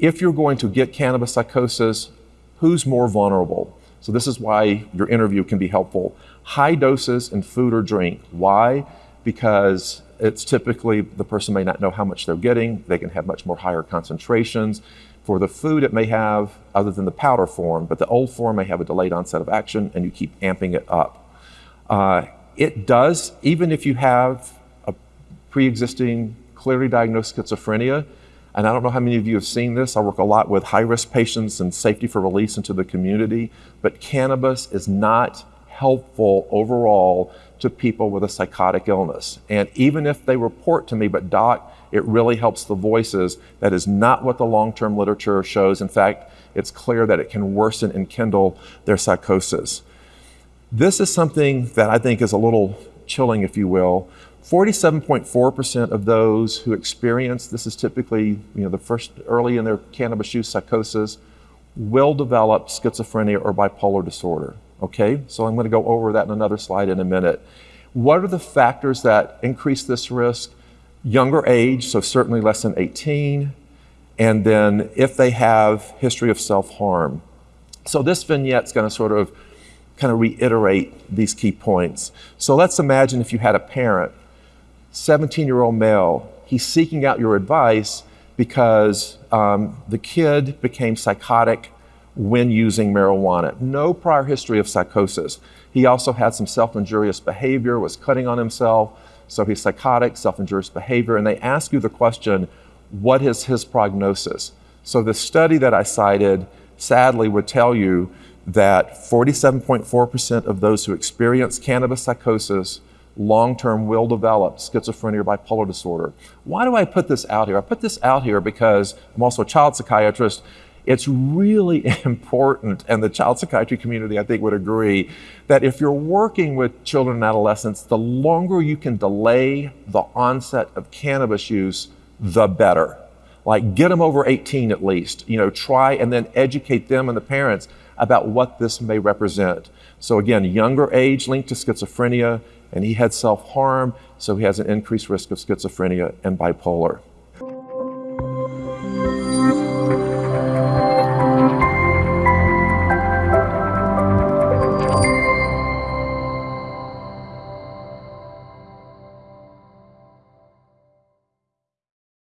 if you're going to get cannabis psychosis, who's more vulnerable? So this is why your interview can be helpful. High doses in food or drink. Why? Because it's typically the person may not know how much they're getting. They can have much more higher concentrations. For the food, it may have, other than the powder form, but the old form may have a delayed onset of action and you keep amping it up. Uh, it does, even if you have a pre-existing, clearly diagnosed schizophrenia, and I don't know how many of you have seen this. I work a lot with high risk patients and safety for release into the community, but cannabis is not helpful overall to people with a psychotic illness. And even if they report to me, but doc, it really helps the voices, that is not what the long term literature shows. In fact, it's clear that it can worsen and kindle their psychosis. This is something that I think is a little chilling, if you will. 47.4% of those who experience, this is typically you know, the first early in their cannabis use psychosis, will develop schizophrenia or bipolar disorder. Okay, so I'm going to go over that in another slide in a minute. What are the factors that increase this risk? Younger age, so certainly less than 18, and then if they have history of self-harm. So this vignette is going to sort of kind of reiterate these key points. So let's imagine if you had a parent 17 year old male, he's seeking out your advice because um, the kid became psychotic when using marijuana. No prior history of psychosis. He also had some self injurious behavior, was cutting on himself. So he's psychotic, self injurious behavior. And they ask you the question, what is his prognosis? So the study that I cited sadly would tell you that 47.4% of those who experience cannabis psychosis long term will develop schizophrenia or bipolar disorder. Why do I put this out here? I put this out here because I'm also a child psychiatrist. It's really important, and the child psychiatry community, I think, would agree that if you're working with children and adolescents, the longer you can delay the onset of cannabis use, the better. Like, get them over 18 at least. You know, try and then educate them and the parents about what this may represent. So, again, younger age linked to schizophrenia, and he had self harm, so he has an increased risk of schizophrenia and bipolar.